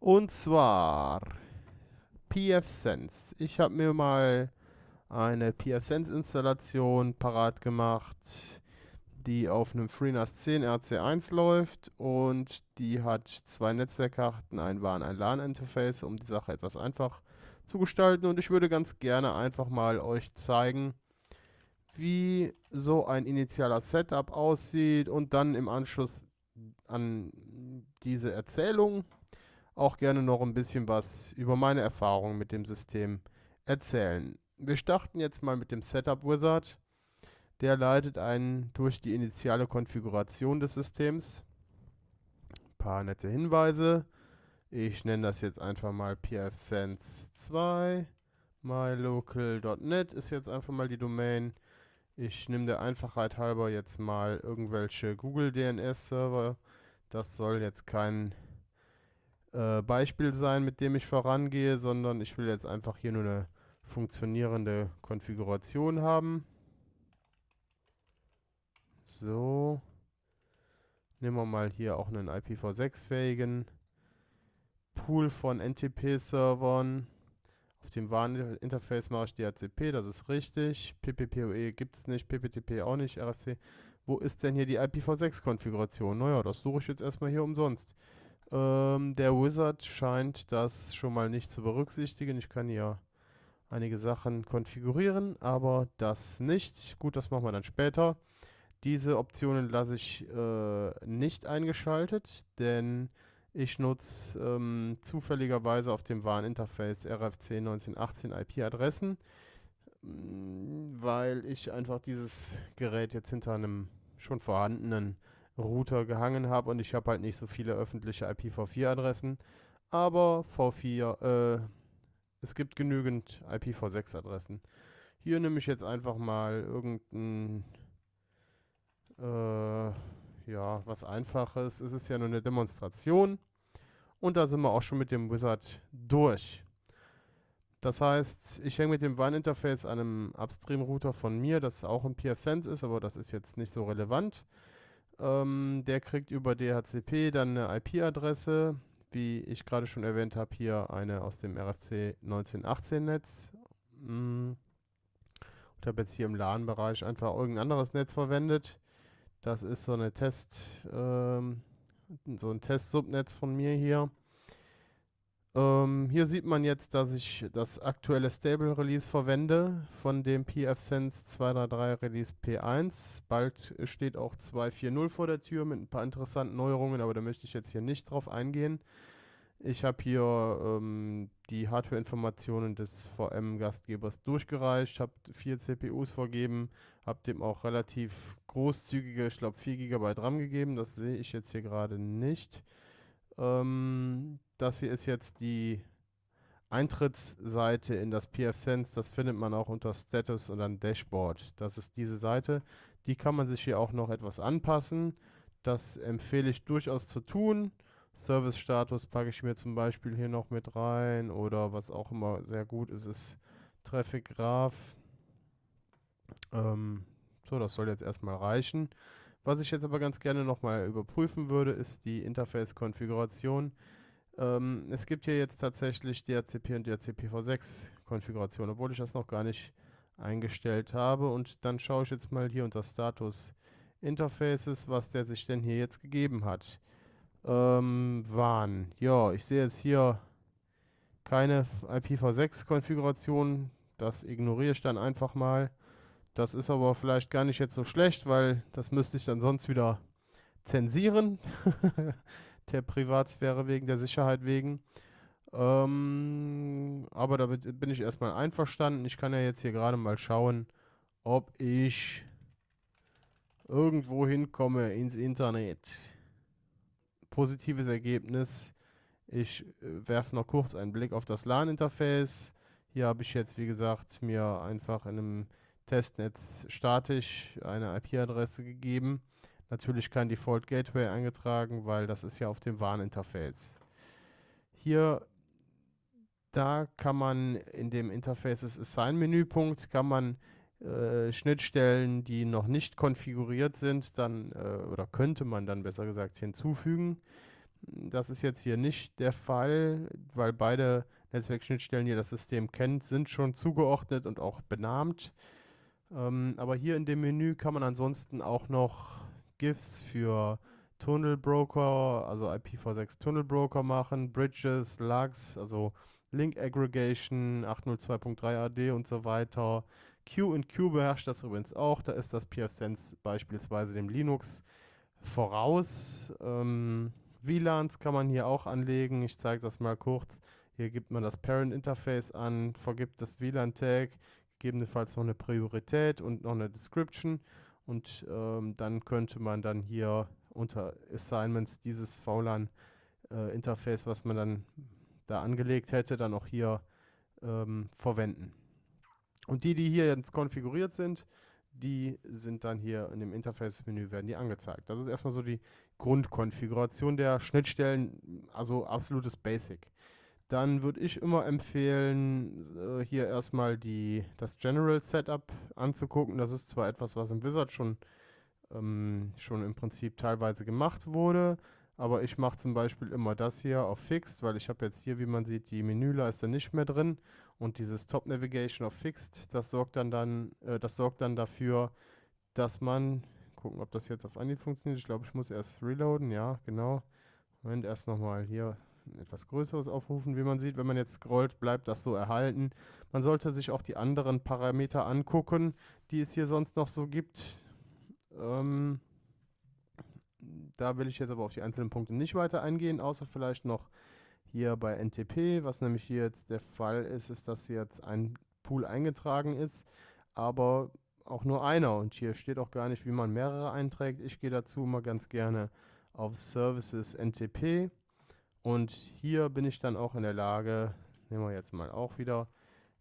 Und zwar pfSense. Ich habe mir mal eine pfSense-Installation parat gemacht, die auf einem FreeNAS 10 RC1 läuft und die hat zwei Netzwerkkarten, ein WAN, ein LAN-Interface, um die Sache etwas einfach zu gestalten. Und ich würde ganz gerne einfach mal euch zeigen, wie so ein initialer Setup aussieht und dann im Anschluss an diese Erzählung auch gerne noch ein bisschen was über meine Erfahrungen mit dem System erzählen. Wir starten jetzt mal mit dem Setup Wizard. Der leitet einen durch die initiale Konfiguration des Systems. Ein paar nette Hinweise. Ich nenne das jetzt einfach mal pfSense 2. mylocal.net ist jetzt einfach mal die Domain. Ich nehme der Einfachheit halber jetzt mal irgendwelche Google DNS Server. Das soll jetzt kein äh, Beispiel sein, mit dem ich vorangehe, sondern ich will jetzt einfach hier nur eine funktionierende Konfiguration haben. So. Nehmen wir mal hier auch einen IPv6-fähigen Pool von NTP-Servern. Auf dem WAN-Interface mache ich DHCP, das ist richtig. PPPoE gibt es nicht, PPTP auch nicht, RFC. Wo ist denn hier die IPv6-Konfiguration? Naja, das suche ich jetzt erstmal hier umsonst. Ähm, der Wizard scheint das schon mal nicht zu berücksichtigen. Ich kann hier einige Sachen konfigurieren, aber das nicht. Gut, das machen wir dann später. Diese Optionen lasse ich äh, nicht eingeschaltet, denn ich nutze ähm, zufälligerweise auf dem WAN-Interface RFC 1918 IP-Adressen, mm, weil ich einfach dieses Gerät jetzt hinter einem schon vorhandenen Router gehangen habe und ich habe halt nicht so viele öffentliche IPv4-Adressen, aber V4, äh, es gibt genügend IPv6-Adressen. Hier nehme ich jetzt einfach mal irgendein äh, ja, was einfaches. Es ist ja nur eine Demonstration. Und da sind wir auch schon mit dem Wizard durch. Das heißt, ich hänge mit dem WAN-Interface an einem Upstream-Router von mir, das auch ein pfSense ist, aber das ist jetzt nicht so relevant. Ähm, der kriegt über DHCP dann eine IP-Adresse, wie ich gerade schon erwähnt habe, hier eine aus dem RFC 1918-Netz. Hm. Ich habe jetzt hier im LAN-Bereich einfach irgendein anderes Netz verwendet. Das ist so eine Test, ähm, so ein Test-Subnetz von mir hier. Ähm, hier sieht man jetzt, dass ich das aktuelle Stable Release verwende von dem pfSense 233 Release P1. Bald steht auch 2.4.0 vor der Tür mit ein paar interessanten Neuerungen, aber da möchte ich jetzt hier nicht drauf eingehen. Ich habe hier ähm, die Hardware-Informationen des VM-Gastgebers durchgereicht, habe vier CPUs vergeben, habe dem auch relativ großzügige, ich glaube 4 GB RAM gegeben, das sehe ich jetzt hier gerade nicht. Ähm, das hier ist jetzt die Eintrittsseite in das pfSense, das findet man auch unter Status und dann Dashboard. Das ist diese Seite, die kann man sich hier auch noch etwas anpassen. Das empfehle ich durchaus zu tun. Service-Status packe ich mir zum Beispiel hier noch mit rein oder was auch immer sehr gut ist, ist Traffic Graph. Ähm, so, das soll jetzt erstmal reichen. Was ich jetzt aber ganz gerne nochmal überprüfen würde, ist die Interface-Konfiguration. Ähm, es gibt hier jetzt tatsächlich DHCP und DHCPv6-Konfiguration, obwohl ich das noch gar nicht eingestellt habe. Und dann schaue ich jetzt mal hier unter Status Interfaces, was der sich denn hier jetzt gegeben hat. Ähm, WAN. Ja, ich sehe jetzt hier keine IPv6-Konfiguration. Das ignoriere ich dann einfach mal. Das ist aber vielleicht gar nicht jetzt so schlecht, weil das müsste ich dann sonst wieder zensieren. der Privatsphäre wegen, der Sicherheit wegen. Ähm, aber damit bin ich erstmal einverstanden. Ich kann ja jetzt hier gerade mal schauen, ob ich irgendwo hinkomme ins Internet positives Ergebnis. Ich äh, werfe noch kurz einen Blick auf das LAN-Interface. Hier habe ich jetzt, wie gesagt, mir einfach in einem Testnetz statisch eine IP-Adresse gegeben. Natürlich kein Default Gateway eingetragen, weil das ist ja auf dem WAN-Interface. Hier, da kann man in dem Interfaces Assign-Menüpunkt kann man äh, Schnittstellen, die noch nicht konfiguriert sind, dann äh, oder könnte man dann besser gesagt hinzufügen. Das ist jetzt hier nicht der Fall, weil beide Netzwerkschnittstellen hier das System kennt, sind schon zugeordnet und auch benannt. Ähm, aber hier in dem Menü kann man ansonsten auch noch GIFs für Tunnel Broker, also IPv6 Tunnel Broker machen, Bridges, Lugs, also Link Aggregation, 802.3 AD und so weiter. Q und Q beherrscht das übrigens auch. Da ist das pfSense beispielsweise dem Linux voraus. Ähm, WLANs kann man hier auch anlegen. Ich zeige das mal kurz. Hier gibt man das Parent Interface an, vergibt das WLAN-Tag, gegebenenfalls noch eine Priorität und noch eine Description. Und ähm, dann könnte man dann hier unter Assignments dieses VLAN-Interface, äh, was man dann da angelegt hätte, dann auch hier ähm, verwenden. Und die, die hier jetzt konfiguriert sind, die sind dann hier in dem Interface-Menü, werden die angezeigt. Das ist erstmal so die Grundkonfiguration der Schnittstellen, also absolutes Basic. Dann würde ich immer empfehlen, äh, hier erstmal die, das General Setup anzugucken. Das ist zwar etwas, was im Wizard schon, ähm, schon im Prinzip teilweise gemacht wurde, aber ich mache zum Beispiel immer das hier auf Fixed, weil ich habe jetzt hier, wie man sieht, die Menüleiste nicht mehr drin und dieses Top Navigation auf Fixed, das sorgt dann, dann, äh, das sorgt dann dafür, dass man, gucken, ob das jetzt auf Anhieb funktioniert, ich glaube, ich muss erst reloaden, ja, genau. Moment, erst nochmal hier etwas größeres aufrufen. Wie man sieht, wenn man jetzt scrollt, bleibt das so erhalten. Man sollte sich auch die anderen Parameter angucken, die es hier sonst noch so gibt. Ähm, da will ich jetzt aber auf die einzelnen Punkte nicht weiter eingehen, außer vielleicht noch hier bei NTP. Was nämlich hier jetzt der Fall ist, ist, dass jetzt ein Pool eingetragen ist, aber auch nur einer. Und hier steht auch gar nicht, wie man mehrere einträgt. Ich gehe dazu immer ganz gerne auf Services NTP und hier bin ich dann auch in der Lage, nehmen wir jetzt mal auch wieder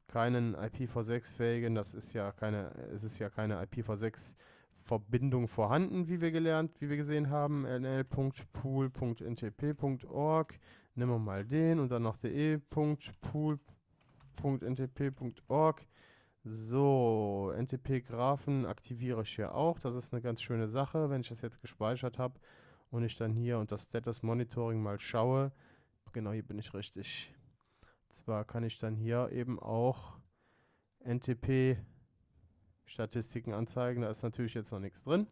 keinen IPv6-fähigen, das ist ja keine, es ist ja keine IPv6-Verbindung vorhanden, wie wir gelernt, wie wir gesehen haben, nl.pool.ntp.org, nehmen wir mal den und dann noch de.pool.ntp.org. So, NTP-Graphen aktiviere ich hier auch. Das ist eine ganz schöne Sache, wenn ich das jetzt gespeichert habe und ich dann hier unter Status Monitoring mal schaue, genau hier bin ich richtig. Zwar kann ich dann hier eben auch NTP Statistiken anzeigen, da ist natürlich jetzt noch nichts drin.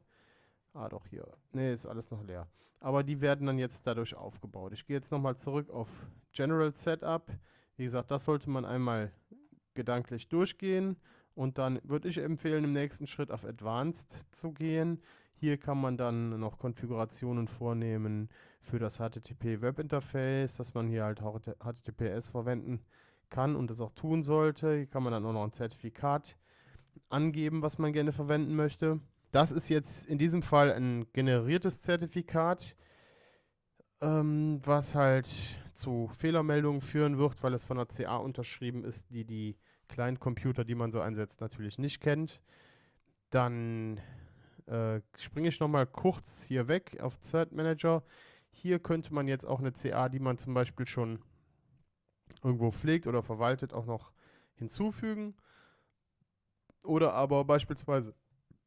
Ah, doch hier. Ne, ist alles noch leer. Aber die werden dann jetzt dadurch aufgebaut. Ich gehe jetzt nochmal zurück auf General Setup. Wie gesagt, das sollte man einmal gedanklich durchgehen. Und dann würde ich empfehlen, im nächsten Schritt auf Advanced zu gehen. Hier kann man dann noch Konfigurationen vornehmen für das HTTP Webinterface, dass man hier halt auch HTTPS verwenden kann und das auch tun sollte. Hier kann man dann auch noch ein Zertifikat angeben, was man gerne verwenden möchte. Das ist jetzt in diesem Fall ein generiertes Zertifikat, ähm, was halt zu Fehlermeldungen führen wird, weil es von der CA unterschrieben ist, die die Client-Computer, die man so einsetzt, natürlich nicht kennt. Dann äh, springe ich nochmal kurz hier weg auf Thread Manager. Hier könnte man jetzt auch eine CA, die man zum Beispiel schon irgendwo pflegt oder verwaltet, auch noch hinzufügen. Oder aber beispielsweise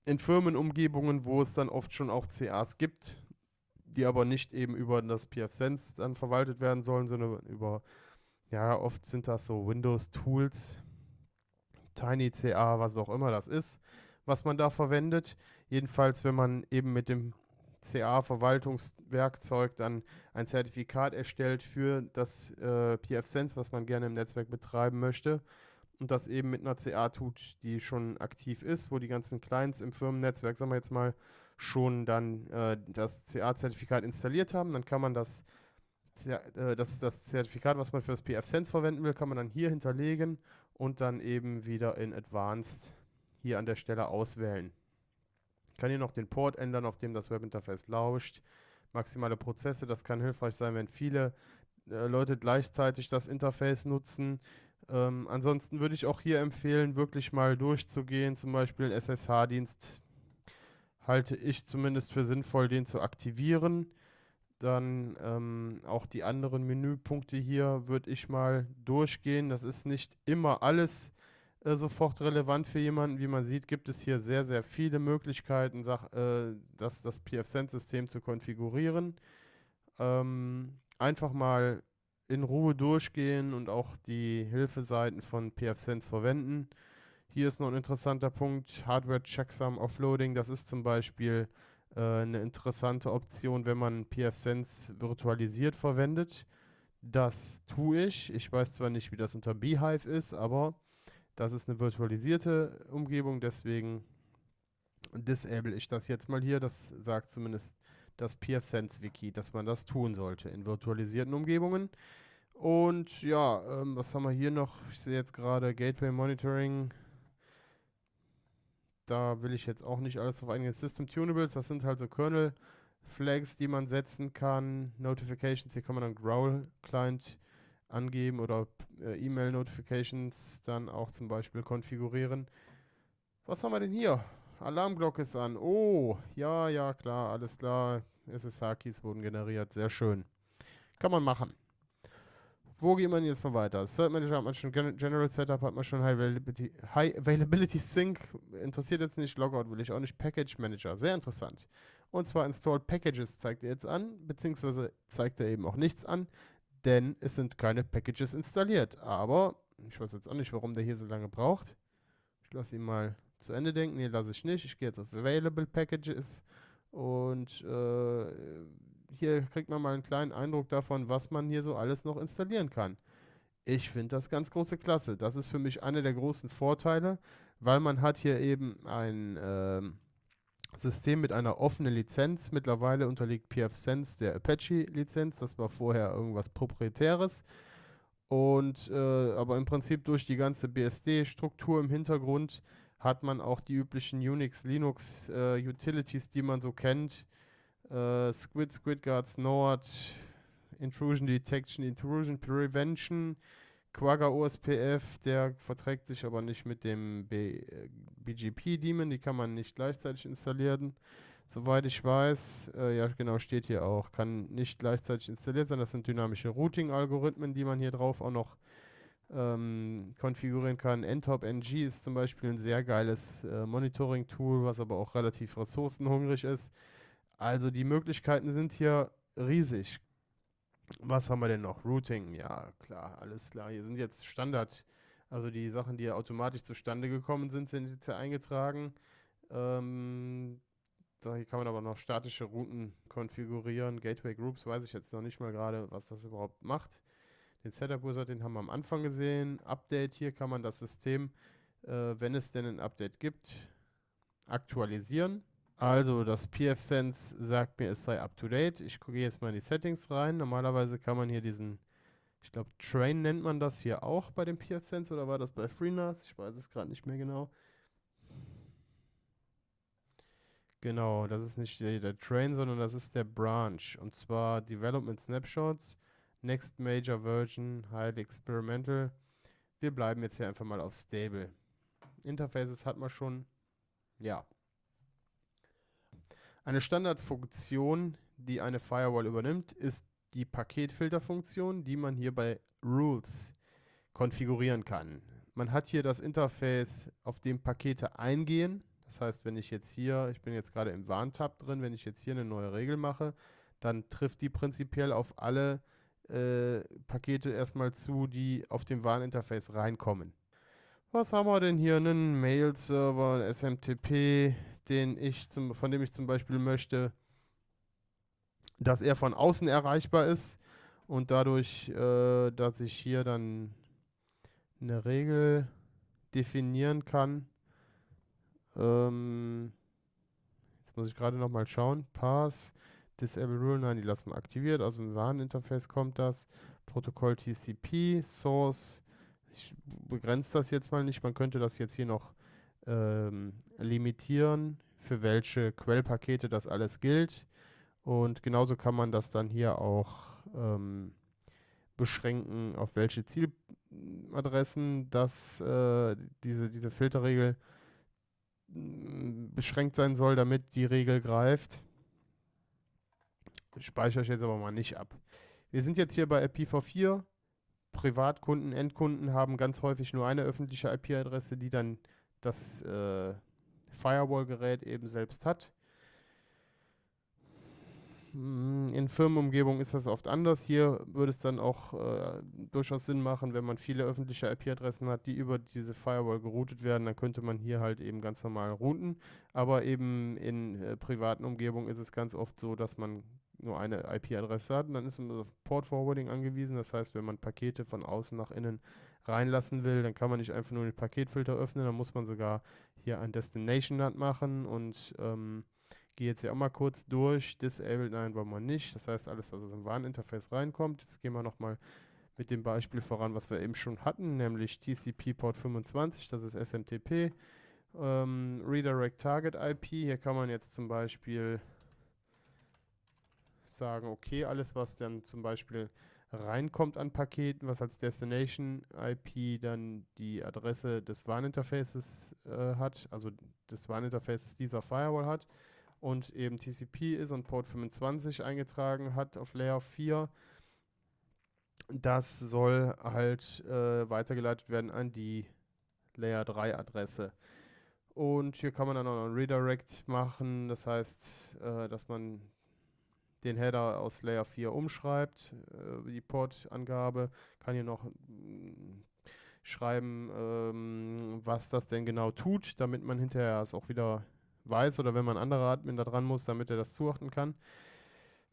in Firmenumgebungen, wo es dann oft schon auch CAs gibt, die aber nicht eben über das pfSense dann verwaltet werden sollen, sondern über, ja, oft sind das so Windows-Tools, TinyCA, was auch immer das ist, was man da verwendet. Jedenfalls, wenn man eben mit dem CA-Verwaltungswerkzeug dann ein Zertifikat erstellt für das äh, pfSense, was man gerne im Netzwerk betreiben möchte und das eben mit einer CA tut, die schon aktiv ist, wo die ganzen Clients im Firmennetzwerk, sagen wir jetzt mal, schon dann äh, das CA-Zertifikat installiert haben, dann kann man das, äh, das, das Zertifikat, was man für das pfSense verwenden will, kann man dann hier hinterlegen und dann eben wieder in Advanced hier an der Stelle auswählen. Ich kann hier noch den Port ändern, auf dem das Webinterface lauscht. Maximale Prozesse, das kann hilfreich sein, wenn viele äh, Leute gleichzeitig das Interface nutzen. Ähm, ansonsten würde ich auch hier empfehlen, wirklich mal durchzugehen, zum Beispiel SSH-Dienst halte ich zumindest für sinnvoll, den zu aktivieren. Dann ähm, auch die anderen Menüpunkte hier würde ich mal durchgehen. Das ist nicht immer alles äh, sofort relevant für jemanden. Wie man sieht, gibt es hier sehr, sehr viele Möglichkeiten, sag, äh, das, das pfSense-System zu konfigurieren. ähm, einfach mal in Ruhe durchgehen und auch die Hilfeseiten von pfSense verwenden. Hier ist noch ein interessanter Punkt, Hardware Checksum Offloading. Das ist zum Beispiel äh, eine interessante Option, wenn man pfSense virtualisiert verwendet. Das tue ich. Ich weiß zwar nicht, wie das unter Beehive ist, aber das ist eine virtualisierte Umgebung, deswegen disable ich das jetzt mal hier. Das sagt zumindest das pfSense Wiki, dass man das tun sollte in virtualisierten Umgebungen. Und ja, ähm, was haben wir hier noch? Ich sehe jetzt gerade Gateway Monitoring. Da will ich jetzt auch nicht alles auf eingehen. System Tunables, das sind halt so Kernel Flags, die man setzen kann. Notifications, hier kann man dann Growl Client angeben oder äh, E-Mail Notifications dann auch zum Beispiel konfigurieren. Was haben wir denn hier? Alarmglocke ist an. Oh, ja, ja, klar, alles klar. SSH-Keys wurden generiert. Sehr schön. Kann man machen. Wo geht man jetzt mal weiter? Cert Manager hat man schon, General Setup hat man schon, High Availability, High Availability Sync, interessiert jetzt nicht, Logout will ich auch nicht, Package Manager, sehr interessant. Und zwar Install Packages zeigt er jetzt an, beziehungsweise zeigt er eben auch nichts an, denn es sind keine Packages installiert. Aber ich weiß jetzt auch nicht, warum der hier so lange braucht. Ich lasse ihn mal zu Ende denken. Nee, lasse ich nicht. Ich gehe jetzt auf Available Packages und äh, hier kriegt man mal einen kleinen Eindruck davon, was man hier so alles noch installieren kann. Ich finde das ganz große Klasse. Das ist für mich einer der großen Vorteile, weil man hat hier eben ein äh, System mit einer offenen Lizenz. Mittlerweile unterliegt pfSense der Apache-Lizenz. Das war vorher irgendwas Proprietäres. Und äh, aber im Prinzip durch die ganze BSD-Struktur im Hintergrund hat man auch die üblichen Unix, Linux äh, Utilities, die man so kennt. Äh, Squid, SquidGuard, Snort, Intrusion Detection, Intrusion Prevention, Quagga OSPF, der verträgt sich aber nicht mit dem B BGP-Daemon, die kann man nicht gleichzeitig installieren. Soweit ich weiß, äh, ja genau, steht hier auch, kann nicht gleichzeitig installiert sein. Das sind dynamische Routing-Algorithmen, die man hier drauf auch noch ähm, konfigurieren kann. NTOP NG ist zum Beispiel ein sehr geiles äh, Monitoring-Tool, was aber auch relativ ressourcenhungrig ist. Also die Möglichkeiten sind hier riesig. Was haben wir denn noch? Routing, ja klar, alles klar. Hier sind jetzt Standard, also die Sachen, die ja automatisch zustande gekommen sind, sind jetzt hier eingetragen. Ähm, da hier kann man aber noch statische Routen konfigurieren. Gateway Groups weiß ich jetzt noch nicht mal gerade, was das überhaupt macht. Den Setup Wizard, den haben wir am Anfang gesehen. Update, hier kann man das System, äh, wenn es denn ein Update gibt, aktualisieren. Also das pfSense sagt mir, es sei up to date. Ich gucke jetzt mal in die Settings rein. Normalerweise kann man hier diesen, ich glaube Train nennt man das hier auch bei dem pfSense oder war das bei FreeNAS? Ich weiß es gerade nicht mehr genau. Genau, das ist nicht der, der, Train, sondern das ist der Branch. Und zwar Development Snapshots, Next Major Version, Highly Experimental. Wir bleiben jetzt hier einfach mal auf Stable. Interfaces hat man schon. Ja, eine Standardfunktion, die eine Firewall übernimmt, ist die Paketfilterfunktion, die man hier bei Rules konfigurieren kann. Man hat hier das Interface, auf dem Pakete eingehen. Das heißt, wenn ich jetzt hier, ich bin jetzt gerade im Warn-Tab drin, wenn ich jetzt hier eine neue Regel mache, dann trifft die prinzipiell auf alle äh, Pakete erstmal zu, die auf dem Warninterface reinkommen. Was haben wir denn hier? Einen Mail-Server, SMTP, den ich zum, von dem ich zum Beispiel möchte, dass er von außen erreichbar ist und dadurch, äh, dass ich hier dann eine Regel definieren kann. Ähm, jetzt muss ich gerade nochmal schauen. Pass, Disable Rule, nein, die lassen wir aktiviert. Aus dem Warninterface kommt das. Protokoll TCP, Source. Ich begrenze das jetzt mal nicht. Man könnte das jetzt hier noch ähm, limitieren, für welche Quellpakete das alles gilt. Und genauso kann man das dann hier auch ähm, beschränken, auf welche Zieladressen das, äh, diese, diese Filterregel mm, beschränkt sein soll, damit die Regel greift. Speichere ich jetzt aber mal nicht ab. Wir sind jetzt hier bei IPv4. Privatkunden, Endkunden haben ganz häufig nur eine öffentliche IP-Adresse, die dann das äh, Firewall-Gerät eben selbst hat. hm, in Firmenumgebungen ist das oft anders. Hier würde es dann auch äh, durchaus Sinn machen, wenn man viele öffentliche IP-Adressen hat, die über diese Firewall geroutet werden, dann könnte man hier halt eben ganz normal routen. Aber eben in äh, privaten Umgebungen ist es ganz oft so, dass man nur eine IP-Adresse hat und dann ist man auf Port Forwarding angewiesen. Das heißt, wenn man Pakete von außen nach innen reinlassen will, dann kann man nicht einfach nur den Paketfilter öffnen, dann muss man sogar hier ein Destination NAT machen und ähm, gehe jetzt hier auch mal kurz durch. Disabled, nein, wollen wir nicht. Das heißt, alles, was aus dem WAN-Interface reinkommt. Jetzt gehen wir nochmal mit dem Beispiel voran, was wir eben schon hatten, nämlich TCP Port 25, das ist SMTP. Ähm, Redirect Target IP, hier kann man jetzt zum Beispiel sagen, okay, alles, was dann zum Beispiel reinkommt an Paketen, was als Destination IP dann die Adresse des WAN-Interfaces äh, hat, also des WAN-Interfaces dieser Firewall hat und eben TCP ist und Port 25 eingetragen hat auf Layer 4, das soll halt äh, weitergeleitet werden an die Layer 3 Adresse. Und hier kann man dann auch noch ein Redirect machen, das heißt, äh, dass man den Header aus Layer 4 umschreibt, äh, die Portangabe, kann hier noch mm, schreiben, ähm, was das denn genau tut, damit man hinterher es auch wieder weiß oder wenn man andere Admin da dran muss, damit er das zuordnen kann.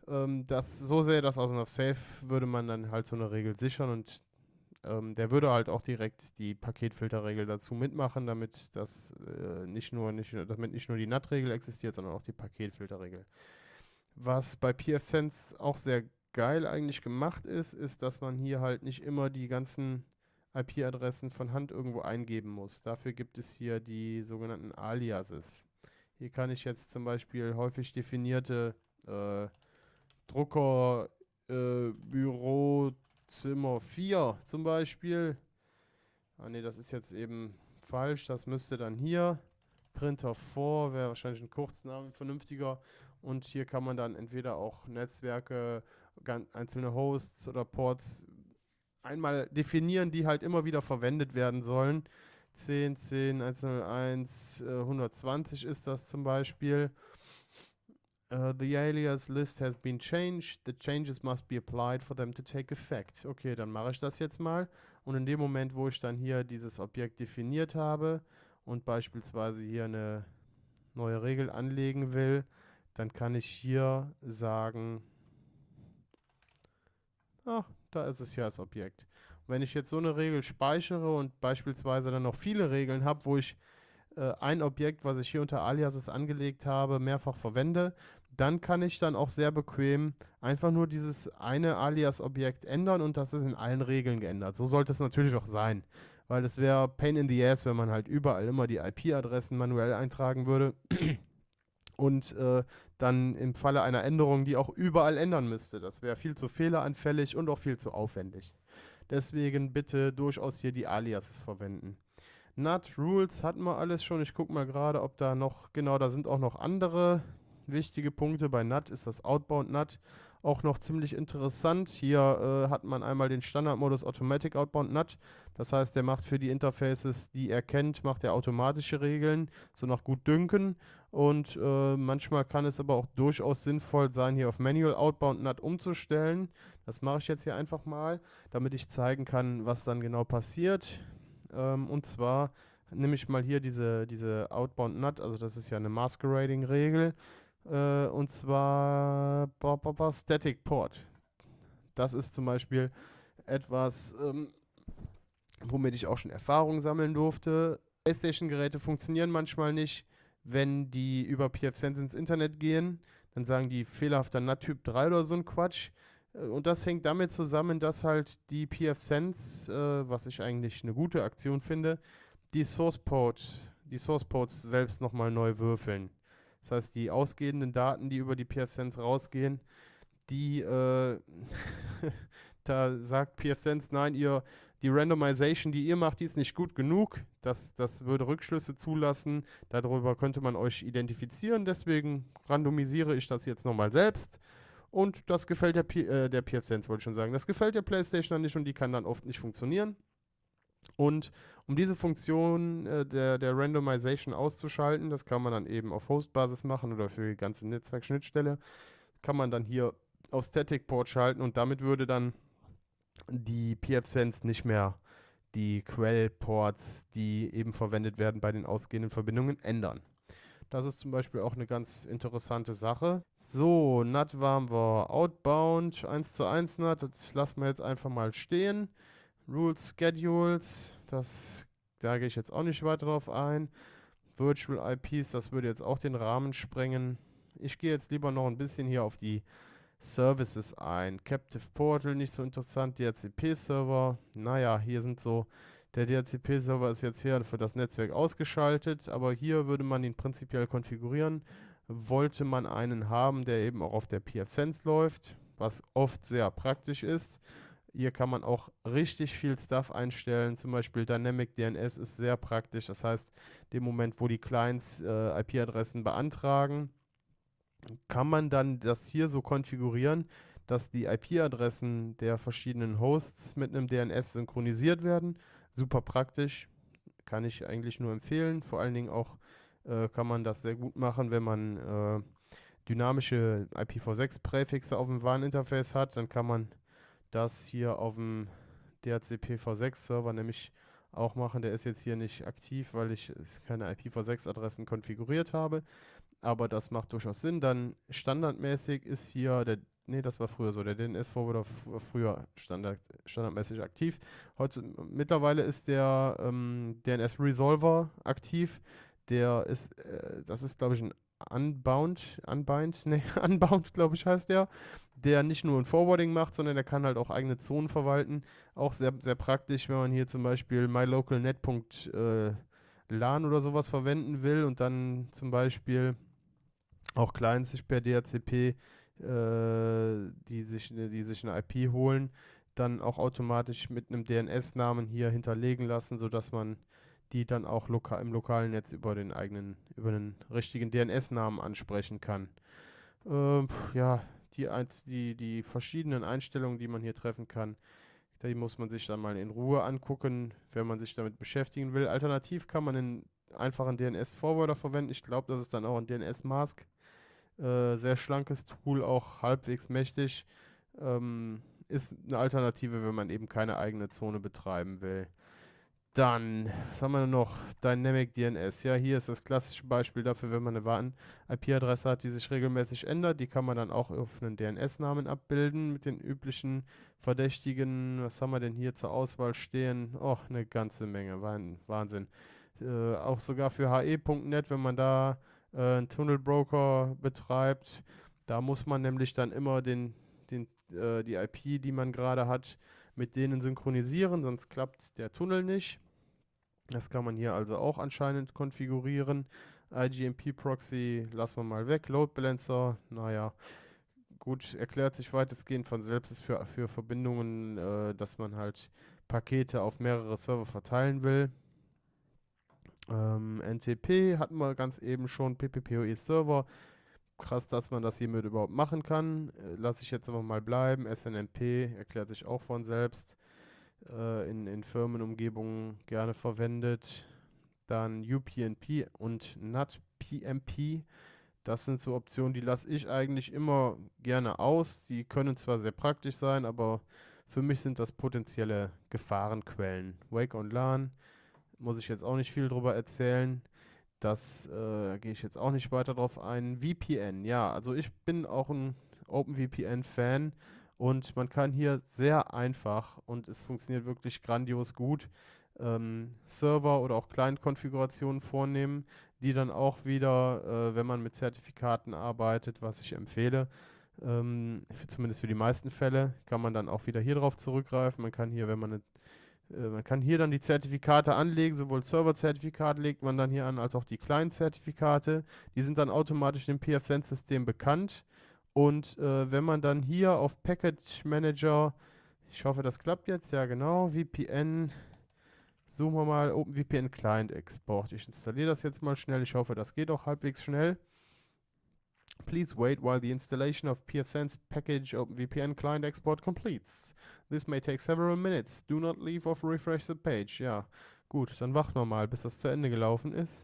Ähm, das, so sähe das aus und auf Safe würde man dann halt so eine Regel sichern und ähm, der würde halt auch direkt die Paketfilterregel dazu mitmachen, damit das äh, nicht nur nicht, damit nicht nur die NAT-Regel existiert, sondern auch die Paketfilterregel. Was bei PFSense auch sehr geil eigentlich gemacht ist, ist, dass man hier halt nicht immer die ganzen IP-Adressen von Hand irgendwo eingeben muss. Dafür gibt es hier die sogenannten Aliases. Hier kann ich jetzt zum Beispiel häufig definierte äh, Drucker äh, Bürozimmer 4 zum Beispiel. Ah ne, das ist jetzt eben falsch. Das müsste dann hier. Printer 4 wäre wahrscheinlich ein Kurzname vernünftiger. Und hier kann man dann entweder auch Netzwerke, einzelne Hosts oder Ports einmal definieren, die halt immer wieder verwendet werden sollen. 10, 10, 101, äh, 120 ist das zum Beispiel. Uh, the alias list has been changed. The changes must be applied for them to take effect. Okay, dann mache ich das jetzt mal. Und in dem Moment, wo ich dann hier dieses Objekt definiert habe und beispielsweise hier eine neue Regel anlegen will, dann kann ich hier sagen, ach, da ist es ja das Objekt. Wenn ich jetzt so eine Regel speichere und beispielsweise dann noch viele Regeln habe, wo ich äh, ein Objekt, was ich hier unter Aliases angelegt habe, mehrfach verwende, dann kann ich dann auch sehr bequem einfach nur dieses eine Alias-Objekt ändern und das ist in allen Regeln geändert. So sollte es natürlich auch sein, weil es wäre Pain in the Ass, wenn man halt überall immer die IP-Adressen manuell eintragen würde und äh, dann im Falle einer Änderung die auch überall ändern müsste. Das wäre viel zu fehleranfällig und auch viel zu aufwendig. Deswegen bitte durchaus hier die Aliases verwenden. NAT Rules hatten wir alles schon. Ich gucke mal gerade, ob da noch, genau, da sind auch noch andere wichtige Punkte. Bei NAT ist das Outbound NAT auch noch ziemlich interessant. Hier äh, hat man einmal den Standardmodus Automatic Outbound NAT. Das heißt, der macht für die Interfaces, die er kennt, macht er automatische Regeln, so nach gut dünken. Und äh, manchmal kann es aber auch durchaus sinnvoll sein, hier auf Manual Outbound NAT umzustellen. Das mache ich jetzt hier einfach mal, damit ich zeigen kann, was dann genau passiert. Ähm, und zwar nehme ich mal hier diese, diese Outbound NUT, also das ist ja eine Masquerading-Regel, äh, und zwar Static Port. Das ist zum Beispiel etwas, ähm, womit ich auch schon Erfahrung sammeln durfte. PlayStation-Geräte funktionieren manchmal nicht, wenn die über PFSense ins Internet gehen. Dann sagen die fehlerhafter NAT-Typ 3 oder so ein Quatsch. Äh, und das hängt damit zusammen, dass halt die PF-Sense, äh, was ich eigentlich eine gute Aktion finde, die Source Port, die Source selbst nochmal neu würfeln. Das heißt, die ausgehenden Daten, die über die PF-Sense rausgehen, die, äh, da sagt PF-Sense, nein, ihr, die Randomization, die ihr macht, die ist nicht gut genug. Das, das würde Rückschlüsse zulassen. Darüber könnte man euch identifizieren. Deswegen randomisiere ich das jetzt nochmal selbst. Und das gefällt der, äh, der PFSense, wollte ich schon sagen. Das gefällt der PlayStation dann nicht und die kann dann oft nicht funktionieren. Und um diese Funktion äh, der, der Randomization auszuschalten, das kann man dann eben auf Host-Basis machen oder für die ganze Netzwerkschnittstelle, kann man dann hier auf Static Port schalten und damit würde dann die pfSense nicht mehr die Quellports, die eben verwendet werden bei den ausgehenden Verbindungen, ändern. Das ist zum Beispiel auch eine ganz interessante Sache. So, NAT waren wir outbound, 1 zu 1 NAT, das lassen wir jetzt einfach mal stehen. Rules, Schedules, das, da gehe ich jetzt auch nicht weiter drauf ein. Virtual IPs, das würde jetzt auch den Rahmen sprengen. Ich gehe jetzt lieber noch ein bisschen hier auf die Services ein. Captive Portal, nicht so interessant. DHCP-Server, naja, hier sind so, der DHCP-Server ist jetzt hier für das Netzwerk ausgeschaltet, aber hier würde man ihn prinzipiell konfigurieren. Wollte man einen haben, der eben auch auf der PFSense läuft, was oft sehr praktisch ist. Hier kann man auch richtig viel Stuff einstellen. Zum Beispiel Dynamic DNS ist sehr praktisch. Das heißt, dem Moment, wo die Clients äh, IP-Adressen beantragen, kann man dann das hier so konfigurieren, dass die IP-Adressen der verschiedenen Hosts mit einem DNS synchronisiert werden. Super praktisch, kann ich eigentlich nur empfehlen. Vor allen Dingen auch äh, kann man das sehr gut machen, wenn man äh, dynamische IPv6-Präfixe auf dem WAN-Interface hat. Dann kann man das hier auf dem DHCP-V6-Server nämlich auch machen. Der ist jetzt hier nicht aktiv, weil ich keine IPv6-Adressen konfiguriert habe. Aber das macht durchaus Sinn. Dann standardmäßig ist hier der, nee, das war früher so, der DNS-Forwarder früher standard, standardmäßig aktiv. Heute, mittlerweile ist der ähm, DNS-Resolver aktiv. Der ist, äh, das ist glaube ich ein Unbound, Unbind, nee, Unbound, glaube ich, heißt der, der nicht nur ein Forwarding macht, sondern der kann halt auch eigene Zonen verwalten. Auch sehr, sehr praktisch, wenn man hier zum Beispiel mylocalnet.lan oder sowas verwenden will und dann zum Beispiel auch Clients sich per DHCP, äh, die, sich, die sich eine IP holen, dann auch automatisch mit einem DNS-Namen hier hinterlegen lassen, sodass man die dann auch loka im lokalen Netz über den eigenen, über den richtigen DNS-Namen ansprechen kann. Äh, ja, die, die, die verschiedenen Einstellungen, die man hier treffen kann, die muss man sich dann mal in Ruhe angucken, wenn man sich damit beschäftigen will. Alternativ kann man einen einfachen DNS-Forwarder verwenden. Ich glaube, das ist dann auch ein DNS-Mask. Äh, sehr schlankes Tool, auch halbwegs mächtig. Ähm, ist eine Alternative, wenn man eben keine eigene Zone betreiben will. Dann, was haben wir noch? Dynamic DNS. Ja, hier ist das klassische Beispiel dafür, wenn man eine WAN-IP-Adresse hat, die sich regelmäßig ändert. Die kann man dann auch auf einen DNS-Namen abbilden mit den üblichen Verdächtigen. Was haben wir denn hier zur Auswahl stehen? Och, eine ganze Menge. Wahnsinn. Äh, auch sogar für he.net, wenn man da äh, einen Tunnelbroker betreibt, da muss man nämlich dann immer den, den, äh, die IP, die man gerade hat, mit denen synchronisieren, sonst klappt der Tunnel nicht. Das kann man hier also auch anscheinend konfigurieren. IGMP Proxy lassen wir mal weg. Load Balancer, naja, gut, erklärt sich weitestgehend von selbst, ist für, für Verbindungen, äh, dass man halt Pakete auf mehrere Server verteilen will. Ähm, NTP hatten wir ganz eben schon, PPPoE Server. Krass, dass man das hiermit überhaupt machen kann. Äh, Lasse ich jetzt aber mal bleiben. SNMP erklärt sich auch von selbst äh, in, in Firmenumgebungen gerne verwendet. Dann UPnP und NatPMP. Das sind so Optionen, die lasse ich eigentlich immer gerne aus. Die können zwar sehr praktisch sein, aber für mich sind das potenzielle Gefahrenquellen. Wake on LAN muss ich jetzt auch nicht viel drüber erzählen. Das äh, gehe ich jetzt auch nicht weiter drauf ein. VPN, ja, also ich bin auch ein OpenVPN-Fan und man kann hier sehr einfach und es funktioniert wirklich grandios gut ähm, Server oder auch Client-Konfigurationen vornehmen, die dann auch wieder, äh, wenn man mit Zertifikaten arbeitet, was ich empfehle, ähm, für, zumindest für die meisten Fälle, kann man dann auch wieder hier drauf zurückgreifen. Man kann hier, wenn man eine man kann hier dann die Zertifikate anlegen, sowohl Server-Zertifikat legt man dann hier an, als auch die Client-Zertifikate. Die sind dann automatisch im PFSense-System bekannt. Und äh, wenn man dann hier auf Package Manager, ich hoffe, das klappt jetzt, ja genau, VPN, suchen wir mal OpenVPN Client Export. Ich installiere das jetzt mal schnell, ich hoffe, das geht auch halbwegs schnell. Please wait while the installation of PFSense package OpenVPN client export completes. This may take several minutes. Do not leave or refresh the page. Ja, gut, dann warten wir mal, bis das zu Ende gelaufen ist.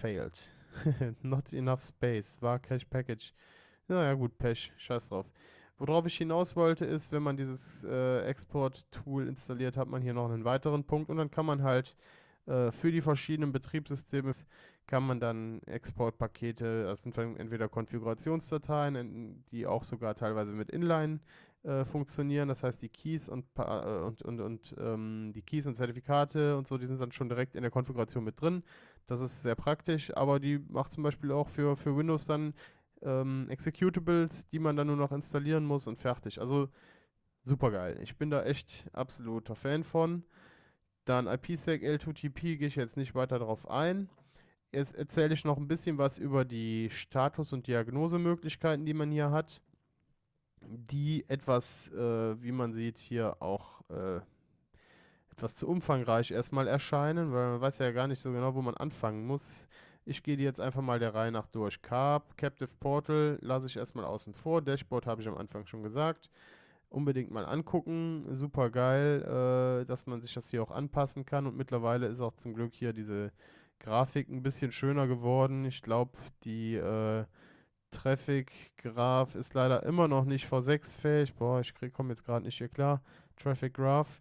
Failed. Not enough space. War Cache Package Naja, gut, Pech, scheiß drauf. Worauf ich hinaus wollte, ist, wenn man dieses äh, Export-Tool installiert, hat man hier noch einen weiteren Punkt und dann kann man halt äh, für die verschiedenen Betriebssysteme kann man dann Exportpakete, das sind entweder Konfigurationsdateien, die auch sogar teilweise mit Inline äh, funktionieren, das heißt die Keys und, äh, und, und, und ähm, die Keys und Zertifikate und so, die sind dann schon direkt in der Konfiguration mit drin. Das ist sehr praktisch, aber die macht zum Beispiel auch für, für Windows dann ähm, Executables, die man dann nur noch installieren muss und fertig. Also super geil. Ich bin da echt absoluter Fan von. Dann IPsec L2TP gehe ich jetzt nicht weiter darauf ein. Jetzt erzähle ich noch ein bisschen was über die Status- und Diagnosemöglichkeiten, die man hier hat, die etwas, äh, wie man sieht, hier auch äh, etwas zu umfangreich erstmal erscheinen, weil man weiß ja gar nicht so genau, wo man anfangen muss. Ich gehe die jetzt einfach mal der Reihe nach durch. Carb, Captive Portal lasse ich erstmal außen vor. Dashboard habe ich am Anfang schon gesagt. Unbedingt mal angucken. Super geil, äh, dass man sich das hier auch anpassen kann. Und mittlerweile ist auch zum Glück hier diese Grafik ein bisschen schöner geworden. Ich glaube, die äh, Traffic Graph ist leider immer noch nicht V6 fähig. Boah, ich komme jetzt gerade nicht hier klar. Traffic Graph.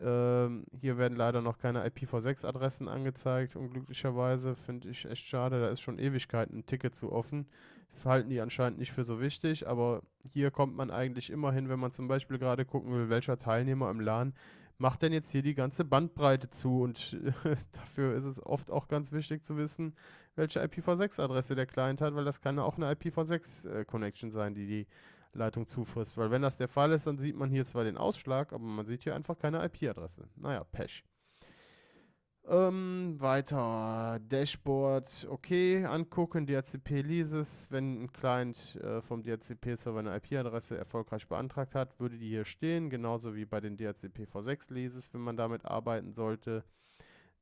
Ähm, hier werden leider noch keine IPv6-Adressen angezeigt, unglücklicherweise. Finde ich echt schade, da ist schon Ewigkeiten ein Ticket zu offen. Halten die anscheinend nicht für so wichtig, aber hier kommt man eigentlich immer hin, wenn man zum Beispiel gerade gucken will, welcher Teilnehmer im LAN macht denn jetzt hier die ganze Bandbreite zu. Und dafür ist es oft auch ganz wichtig zu wissen, welche IPv6-Adresse der Client hat, weil das kann auch eine IPv6-Connection äh, sein, die die Leitung zufrisst. Weil wenn das der Fall ist, dann sieht man hier zwar den Ausschlag, aber man sieht hier einfach keine IP-Adresse. Naja, Pech. Ähm, weiter. Dashboard, okay, angucken, DHCP Leases. Wenn ein Client äh, vom DHCP-Server eine IP-Adresse erfolgreich beantragt hat, würde die hier stehen, genauso wie bei den DHCP V6 Leases, wenn man damit arbeiten sollte.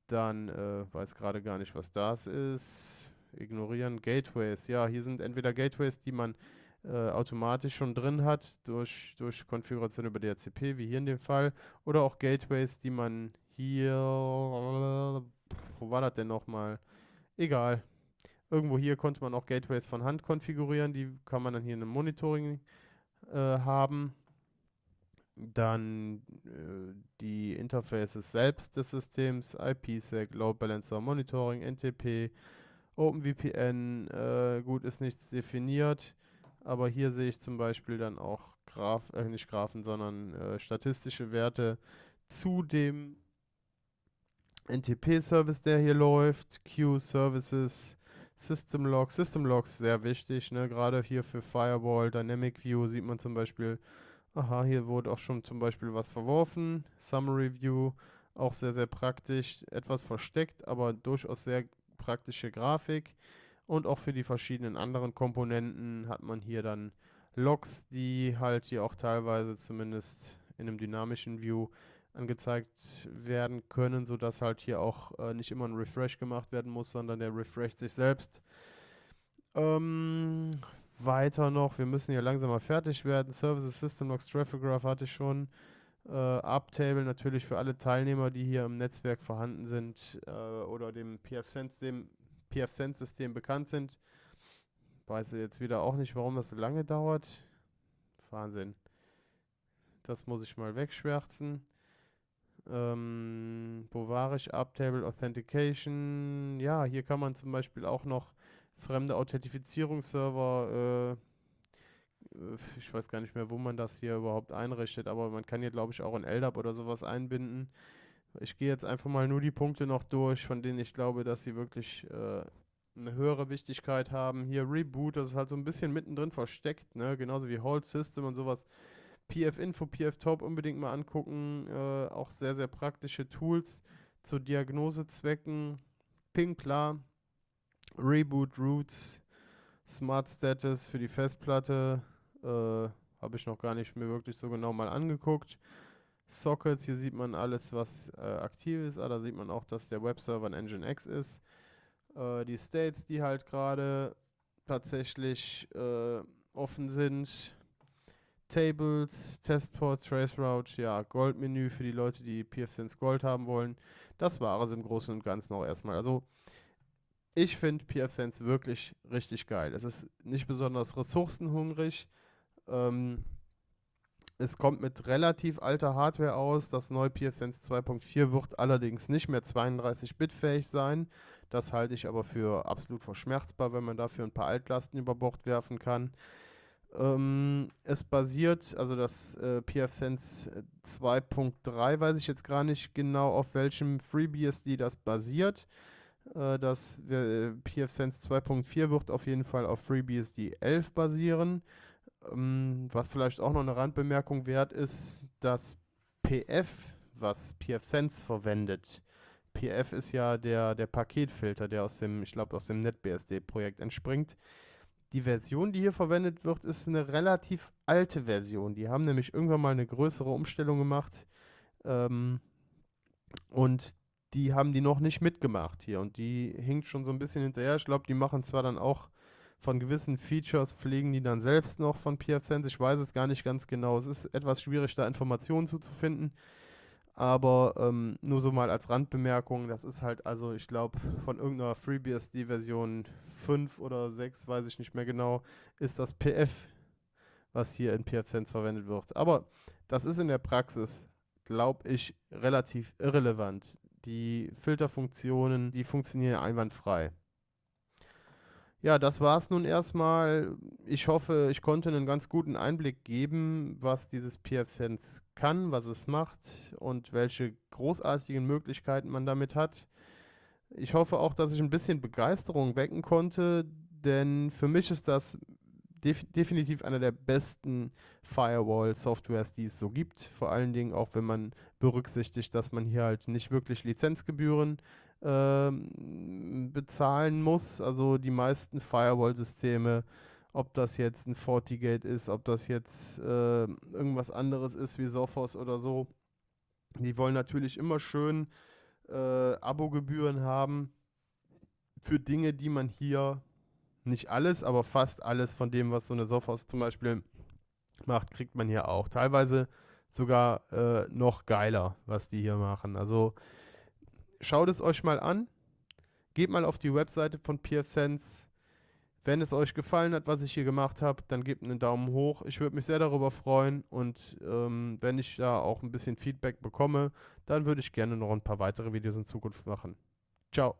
Dann äh, weiß gerade gar nicht, was das ist. Ignorieren. Gateways, ja, hier sind entweder Gateways, die man äh, automatisch schon drin hat durch, durch Konfiguration über DHCP, wie hier in dem Fall, oder auch Gateways, die man hier, wo war das denn nochmal? Egal. Irgendwo hier konnte man auch Gateways von Hand konfigurieren, die kann man dann hier in einem Monitoring äh, haben. Dann äh, die Interfaces selbst des Systems, IPsec, Load Balancer, Monitoring, NTP, OpenVPN, äh, gut, ist nichts definiert. Aber hier sehe ich zum Beispiel dann auch Graph, äh, nicht Graphen, sondern äh, statistische Werte zu dem NTP-Service, der hier läuft, Q-Services, System Logs. System Logs sehr wichtig, ne? gerade hier für Firewall, Dynamic View sieht man zum Beispiel, aha, hier wurde auch schon zum Beispiel was verworfen. Summary View, auch sehr, sehr praktisch, etwas versteckt, aber durchaus sehr praktische Grafik. Und auch für die verschiedenen anderen Komponenten hat man hier dann Logs, die halt hier auch teilweise zumindest in einem dynamischen View angezeigt werden können, sodass halt hier auch äh, nicht immer ein Refresh gemacht werden muss, sondern der refresht sich selbst. Ähm, weiter noch, wir müssen hier langsam mal fertig werden. Services, System Logs, Traffic Graph hatte ich schon. Äh, Uptable natürlich für alle Teilnehmer, die hier im Netzwerk vorhanden sind äh, oder dem PF-Sense, PF-Sense-System bekannt sind. Weiß jetzt wieder auch nicht, warum das so lange dauert. Wahnsinn. Das muss ich mal wegschwärzen. Ähm, wo? Uptable Authentication. Ja, hier kann man zum Beispiel auch noch fremde Authentifizierungsserver, äh, äh, ich weiß gar nicht mehr, wo man das hier überhaupt einrichtet, aber man kann hier, glaube ich, auch ein LDAP oder sowas einbinden. Ich gehe jetzt einfach mal nur die Punkte noch durch, von denen ich glaube, dass sie wirklich äh, eine höhere Wichtigkeit haben. Hier Reboot, das ist halt so ein bisschen mittendrin versteckt, ne? genauso wie Hold System und sowas. PF-Info, PF-Top unbedingt mal angucken. Äh, auch sehr, sehr praktische Tools zu Diagnosezwecken. Ping klar. Reboot Roots. Smart Status für die Festplatte. Äh, Habe ich noch gar nicht mir wirklich so genau mal angeguckt. Sockets, hier sieht man alles, was äh, aktiv ist. Ah, da sieht man auch, dass der Webserver ein Nginx ist. Äh, die States, die halt gerade tatsächlich äh, offen sind Tables, Testport, Traceroute, ja, Goldmenü für die Leute, die PFSense Gold haben wollen. Das war es im Großen und Ganzen auch erstmal. Also ich finde pfSense wirklich richtig geil. Es ist nicht besonders ressourcenhungrig. Ähm, es kommt mit relativ alter Hardware aus. Das neue pfSense 2.4 wird allerdings nicht mehr 32-Bit-fähig sein. Das halte ich aber für absolut verschmerzbar, wenn man dafür ein paar Altlasten über Bord werfen kann. Ähm, es basiert, also das äh, pfSense 2.3, weiß ich jetzt gar nicht genau, auf welchem FreeBSD das basiert. Äh, das äh, pfSense 2.4 wird auf jeden Fall auf FreeBSD 11 basieren. Ähm, was vielleicht auch noch eine Randbemerkung wert ist, dass PF, was pfSense verwendet, PF ist ja der, der Paketfilter, der aus dem, ich glaube, aus dem NetBSD-Projekt entspringt. Die Version, die hier verwendet wird, ist eine relativ alte Version. Die haben nämlich irgendwann mal eine größere Umstellung gemacht. Ähm, und die haben die noch nicht mitgemacht hier. Und die hinkt schon so ein bisschen hinterher. Ich glaube, die machen zwar dann auch von gewissen Features, pflegen die dann selbst noch von PFSense. Ich weiß es gar nicht ganz genau. Es ist etwas schwierig, da Informationen zuzufinden. Aber ähm, nur so mal als Randbemerkung, das ist halt, also ich glaube, von irgendeiner FreeBSD-Version 5 oder 6, weiß ich nicht mehr genau, ist das PF, was hier in PFSense verwendet wird. Aber das ist in der Praxis, glaube ich, relativ irrelevant. Die Filterfunktionen, die funktionieren einwandfrei. Ja, das war es nun erstmal. Ich hoffe, ich konnte einen ganz guten Einblick geben, was dieses PFSense kann, was es macht und welche großartigen Möglichkeiten man damit hat. Ich hoffe auch, dass ich ein bisschen Begeisterung wecken konnte, denn für mich ist das def definitiv einer der besten Firewall-Softwares, die es so gibt. Vor allen Dingen auch, wenn man berücksichtigt, dass man hier halt nicht wirklich Lizenzgebühren ähm, bezahlen muss. Also die meisten Firewall-Systeme, ob das jetzt ein FortiGate ist, ob das jetzt äh, irgendwas anderes ist wie Sophos oder so, die wollen natürlich immer schön äh, Abogebühren haben für Dinge, die man hier nicht alles, aber fast alles von dem, was so eine Sophos zum Beispiel macht, kriegt man hier auch. Teilweise sogar äh, noch geiler, was die hier machen. Also schaut es euch mal an. Geht mal auf die Webseite von PFSense. Wenn es euch gefallen hat, was ich hier gemacht habe, dann gebt einen Daumen hoch. Ich würde mich sehr darüber freuen und ähm, wenn ich da auch ein bisschen Feedback bekomme, dann würde ich gerne noch ein paar weitere Videos in Zukunft machen. Ciao.